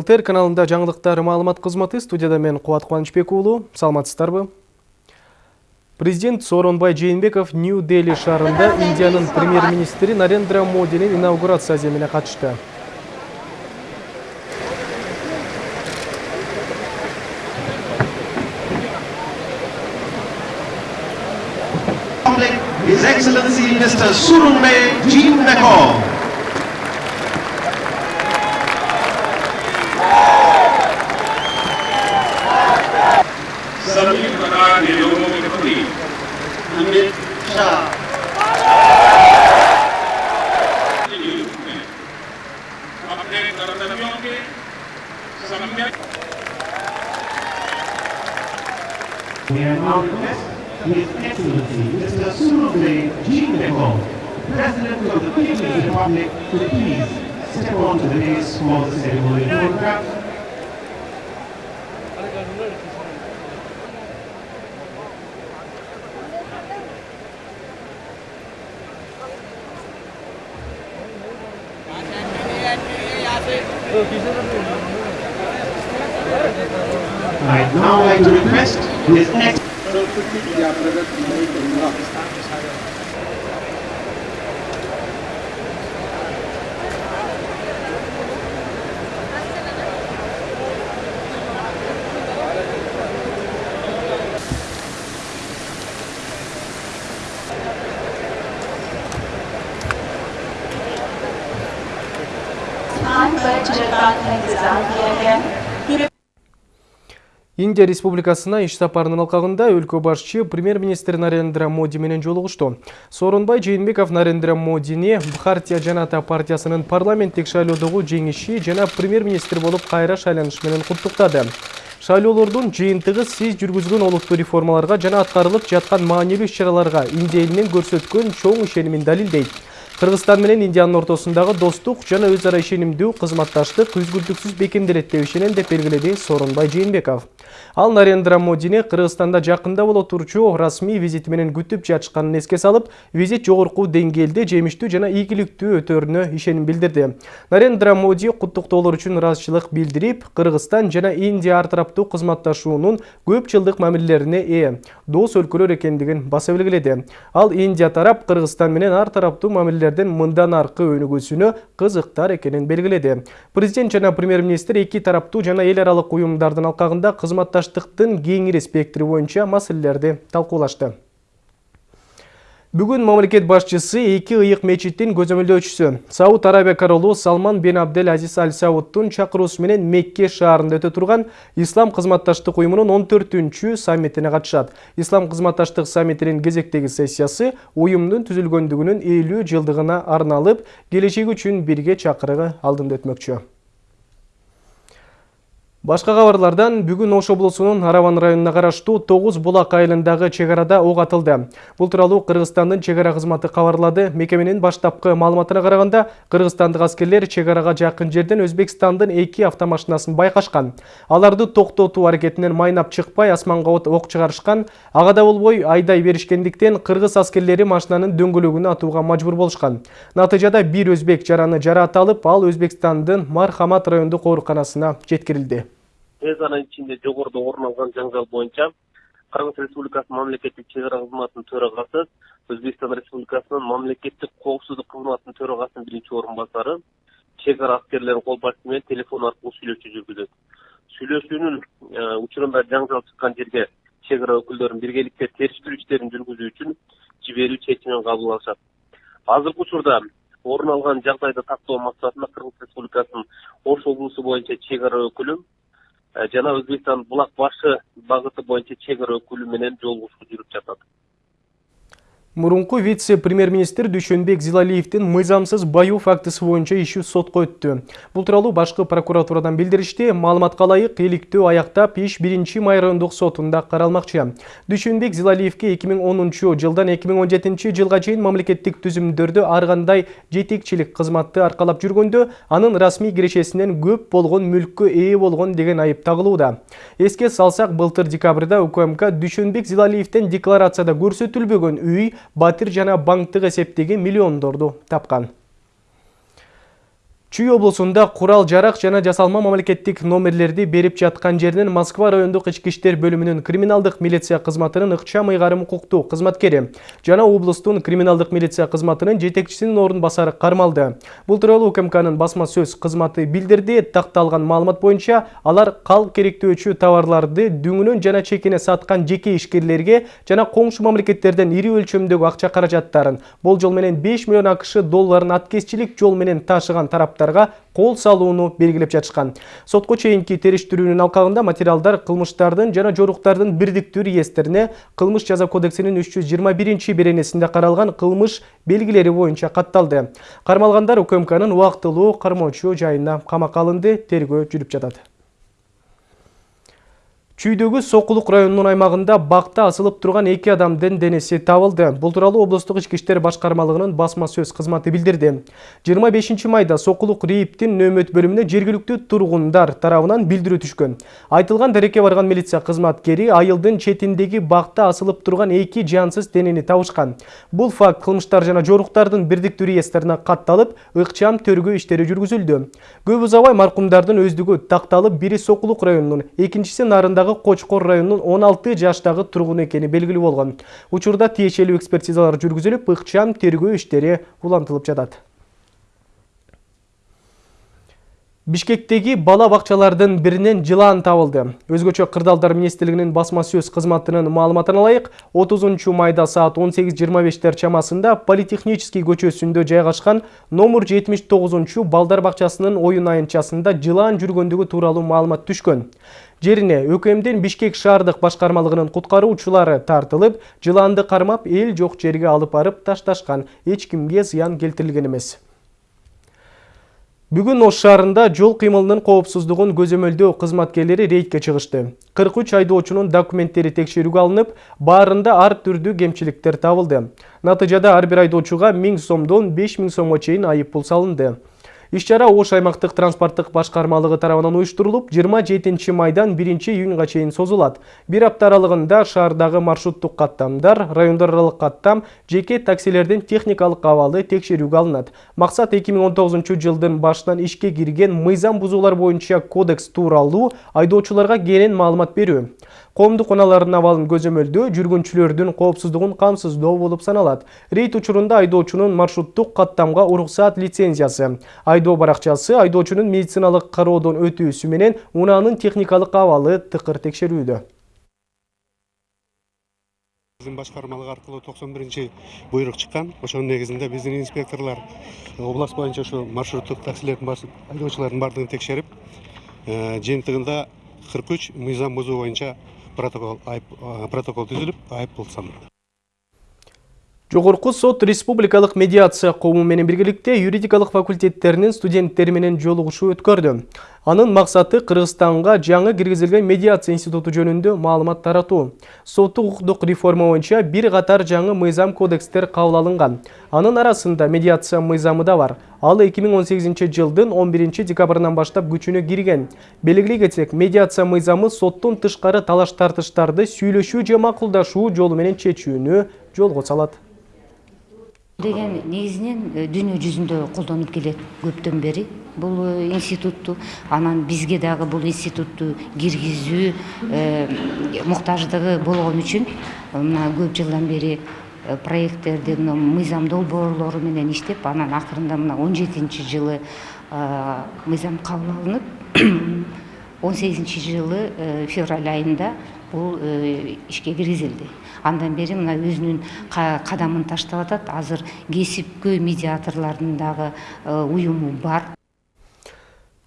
ЛТР каналында жаңылықтар маалымат қызматы студияда мен Қуат Қуанышбек уулу. Саламатсыздарбы? Президент Сооронбай Жээнбеков Нью-Дели шаарында Индиянын премьер-министри Нарендра Модинин инаугурация земине катышты. His Excellency Mr. Surunme Jeanbekov. सभी We are now request His Excellency Mr. Surunme Jeanbekov, President of the People's Republic, to please step onto the dais for the ceremonial photograph. I'd now like to request His Excellency Индия Республикасына иш сапарынын алкагында өлкө башчы премьер-министр Нарендра Моди менен жолугушту. Сооронбай Жээнбеков Нарендра Модини Бхартия Жаната партиясынын парламенттик шайлоодогу жеңиши жана премьер-министр болуп кайра шайланышы менен куттуктады. Шайлоолордун жыйынтыгы сиз жүргүзгөн олуттуу реформаларга жана аткарылып жаткан маанилүү иш-чараларга Индия элинин көрсөткөн чоң ишенимин далилдейт. Кыргызстан менен Индиянын ортосундагы достук жана өз ара ишенимдүү кызматташтык үзгүлтүксүз бекемделет деп ишенем деп белгиледи Сооронбай Жээнбеков. Ал Нарендра Модини Кыргызстанда жакында боло турчу расмий визити менен күтүп жатышканын эске салып, визит жогорку деңгээлде жемиштүү жана ийгиликтүү өтөрүнө ишеним билдирди. Нарендра Моди куттуктоолор үчүн ыраазычылык билдирип, Кыргызстан жана Индия ар тараптуу кызматташуунун көп жылдык мамилелерине ээ, дос өлкөлөр экендигин баса белгиледи. Ал Индия тарап Кыргызстан менен ар тараптуу мамилелердин мындан аркы өнүгүүсүнө кызыктар экенин белгиледи. Президент жана премьер-министр эки тараптуу жана эл аралык уюмдардын алкагында кызматташтыктын кеңири спектри боюнча маселелерди талкуулашты. Бүгүн мамлекет башчысы эки ыйык мечиттин көзөмөлдөөчүсү Сауд Арабия королу Салман бен Абдел Азиз Аль Саудтун чакыруусу менен Мекке шаарында өтө турган Ислам кызматташтык уюмунун 14-чү саммитине катышат. Ислам кызматташтык саммитинин кезектеги сессиясы уюмдун түзүлгөндүгүнүн 50 жылдыгына арналып, келечеги үчүн бирге чакырыгы алдында өтмөкчү. Башка кабарлардан бүгүн Ош облусунун Араван районуна караштуу 9 булак айылындагы чек арада ок атылды. Бул тууралуу Кыргызстандын чек ара кызматы кабарлады. Мекеменин баштапкы маалыматына караганда, кыргызстандык аскерлер чек арага жакын жерден Өзбекстандын эки автомашинасын байкашкан. Аларды токтотуу аракетинен майнап чыкпай асманга ок чыгарышкан. Агада болбой айдай беришкендиктен кыргыз аскерлери машинанын дөңгөлөгүнө атууга мажбур болушкан. Натыйжада бир өзбек жараны жараат алып, ал Өзбекстандын Мархамат райондук ооруканасына жеткирилди. Тез арада ичинде жогоруда орун алган жаңжал боюнча кыргыз республикасынын мамлекеттик чек ара кызматынын төрагасы өзбекстан республикасынын мамлекеттик коопсуздук кызматынын төрагасынын биринчи орун басары чек ара аскерлеринин кол башчысы менен телефон аркылуу сүйлөшүү жүргүзөт. Сүйлөшүүнүн учурунда жаңжал чыккан жерге чек ара өкүлдөрүн биргеликте териштирүү иштерин жүргүзүү үчүн жиберүү чечимин кабыл алышат. Азыркы учурда орун алган жагдайды тактоо максатында кыргыз республикасынын ош облусу боюнча чек ара өкүлү жана өзбекстан булак башы багыты боюнча чек өкүлү менен жолугушуу жүрүп жатат Мурунку вице-премьер-министр Дүйшөнбек Зилалиевдин мыйзамсыз баю фактысы боюнча иши сотко өттү. Бул тууралуу башкы прокуратурадан билдиришти. Маалыматка ылайык, иликтөө аяктап иш 1 май райондук сотунда каралмакчы. Дүйшөнбек Зилалиевге 2010 жылдан 2017 жылга чейин мамлекеттик түзүмдөрдө ар кандай жетекчилик кызматты аркалап жүргөндө, анын расмий кирешесинен көп болгон мүлккө ээ болгон деген айып. Эске салсак, былтыр декабрда УКМК Дүйшөнбек Зилалиевден декларацияда көрсөтүлбөгөн үй батир жана банктык эсептеги миллиондорду тапкан Чүй облусунда курал жарак жана жасалма мамлекеттик номерлерди берип жаткан жеринен Москва райондук ички иштер бөлүмүнүн криминалдык милиция кызматынын ыкчам ыйгарым укуктуу кызматкери жана облустун криминалдык милиция кызматынын жетекчисинин орун басары кармалды. Бул тууралуу УКМКнын басма сөз кызматы билдирди. Такталган маалымат боюнча алар калк керектөөчү товарларды дүңүнөн жана чекине саткан жеке ишкерлерге жана коңшу мамлекеттерден ири өлчөмдөгү акча каражаттарын болжол менен 5 миллион акш долларын аткезчилик жол менен ташыган тараптар кол салууну белгилеп жатышкан сотко чейинки териштирүүнүн алкагында материалдар кылмыштардын жана жоруктардын бирдиктүү реестрине кылмыш жаза үч жүз жыйырма биринчи беренесинде каралган кылмыш белгилери боюнча катталды кармалгандар укмкнын жайына камакка алынды тергөө жүрүп жатат Чүйдөгү Сокулук районунун аймагында бакта асылып турган эки адамдын денеси табылды. Бул тууралуу облустук ички иштер башкармалыгынын басма сөз кызматы билдирди. 25 майда Сокулук РИИПтин нөөмөт бөлүмүнө жергиликтүү тургундар тарабынан билдирүү түшкөн. Айтылган дарекке барган милиция кызматкери айылдын четиндеги бакта асылып турган эки жансыз денени табышкан. Бул факт кылмыштар жана жоруктардын бирдиктүү реестрине катталып, ыкчам төргөө иштери жүргүзүлдү. Көп узабай маркумдардын өздүгү такталып, бири Сокулук районунун, экинчиси Нарындагы Кочкор районунун 16 жаштагы тургун экени белгилүү болгон. Учурда тиешелүү экспертизалар жүргүзүлүп, ыкчам тергөө иштери улантылып жатат. Бишкектеги бала бакчалардын биринен жылан табылды. Өзгөчө Кырдаалдар министрлигинин басма сөз кызматынын маалыматына ылайык, 30 майда саат 18:25тер чамасында Политехнический көчөсүндө жайгашкан номер 79 балдар бакчасынын оюн айынчасында жылан жүргөндүгү тууралуу маалымат түшкөн. Жерине ÖКМдин Бишкек шаардык башкармалыгынын куткаруучулары тартылып, жыланды кармап эл жок жерге алып барып ташташкан. Эч кимге зыян келтирилген эмес. Бүгүн Ош шаарында жол кыймылынын коопсуздугун көзөмөлдөө кызматкерлери рейдке чыгышты. 43 айдоочунун документтери текшерүүгө алынып, баарында ар түрдүү кемчиликтер табылды. Натыйжада ар бир айдоочуга 1000 сомдон 5000 сомго чейин айып пул салынды. Иш-чара Ош аймактык транспорттук башкармалыгы тарабынан уюштурулуп, 27 майдан 1 июнга чейин созулат. Бир апта аралыгында шаардагы маршруттук каттамдар, райондар аралык каттам, жеке таксилердин техникалык абалы текшерүүгө алынат. Максат 2019 жылдын башынан ишке кирген мыйзам бузуулар боюнча кодекс тууралуу айдоочуларга кенен маалымат берүү коомдук унаалардын абалын көзөмөлдөө жүргүнчүлөрдүн коопсуздугун камсыздоо болуп саналат. Рейд учурунда айдоочунун маршруттук каттамга уруксаат лицензиясы. Айдоо баракчасы айдоочунун медициналык кароодон өтүүсү менен унаанын техникалык абалы тыкыр текшерүүдө. Биздин башкармалык аркылуу токсон биринчи буйрук чыккан. Ошонун негизинде биздин инспекторлор область боюнча ушу маршруттук таксилердин айдоочулардын баардыгын текшерип жыйынтыгында кырк үч мыйзам бузуу боюнча протокол айып протокол түзүлүп айыппул салынды Жогорку сот республикалык медиация коому менен биргеликте юридикалык факультеттеринин студенттери менен жолугушуу өткөрдү. Анын максаты Кыргызстанга жаңы киргизилген медиация институту жөнүндө маалымат таратуу. Соттук укуктук реформа боюнча бир катар жаңы мыйзам кодекстер кабыл. Анын арасында медиация мыйзамы да бар. Ал 2018 жылдын 11 декабрынан баштап күчүнө кирген. Белгилей кетсек, медиация мыйзамы соттун тышкары талаш тартыштарды сүйлөшүү же макулдашуу жолу менен чечүүнү деген негизинен э, дүйнө жүзүндө колдонуп келет көптөн бери бул э, институтту анан бизге дагы бул институтту киргизүү э, муктаждыгы болгон үчүн мына көп жылдан бери проекттерди мына мыйзам долбоорлору менен иштеп анан акырында мына он жетинчи жылы мыйзам кабыл алынып он сегизинчи жылы февраль айында бул ишке киргизилди андан бери мына өзүнүн кадамын таштап атат азыр кесипкөй медиаторлордун дагы уюму бар.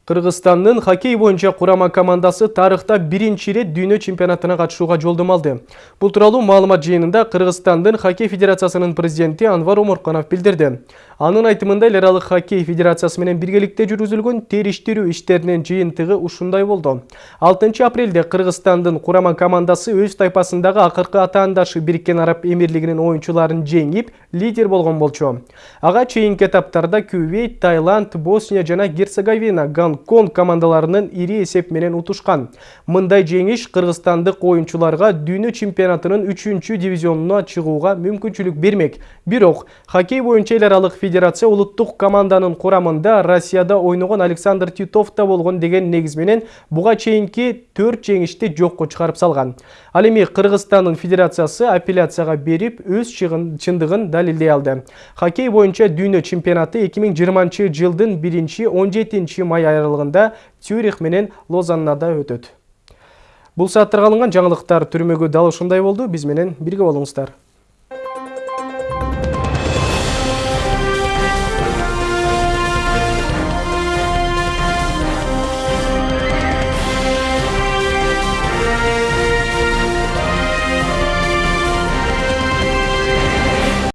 Кыргызстандын хоккей боюнча курама командасы тарыхта биринчи ирет дүйнө чемпионатына катышууга жолдомо алды. Бул тууралуу маалымат жыйынында Кыргызстандын хоккей федерациясынын президенти Анвар Омурканов билдирди. Анын айтымында эл аралык хоккей федерациясы менен биргеликте жүргүзүлгөн териштирүү иштеринин жыйынтыгы ушундай болду. 6 апрелде Кыргызстандын курама командасы өз тайпасындагы акыркы атаандашы Бириккен Араб Эмирлигинин оюнчуларын жеңип, лидер болгон болчу. Ага чейинки этаптарда Кувейт, Таиланд, Босния жана Герцеговина, Ган Гонконг командаларынын ири эсеп менен утушкан. Мындай жеңиш кыргызстандык оюнчуларга дүйнө чемпионатынын 3 дивизионуна чыгууга мүмкүнчүлүк бермек. Бирок хоккей боюнча эл аралык федерация улуттук команданын курамында Россияда ойногон Александр Титов да болгон деген негиз менен буга чейинки 4 жеңишти жокко чыгарып салган. Ал эми Кыргызстандын федерациясы апелляцияга берип өз чындыгын далилдей алды. Хоккей боюнча дүйнө чемпионаты 2020 жылдын 1-17 май аралыгында Цюрих менен Лозаннада өтөт. Бул сааттарга алынган жаңылыктар түрмөгү дал ушундай болду. Биз менен бирге болуңуздар.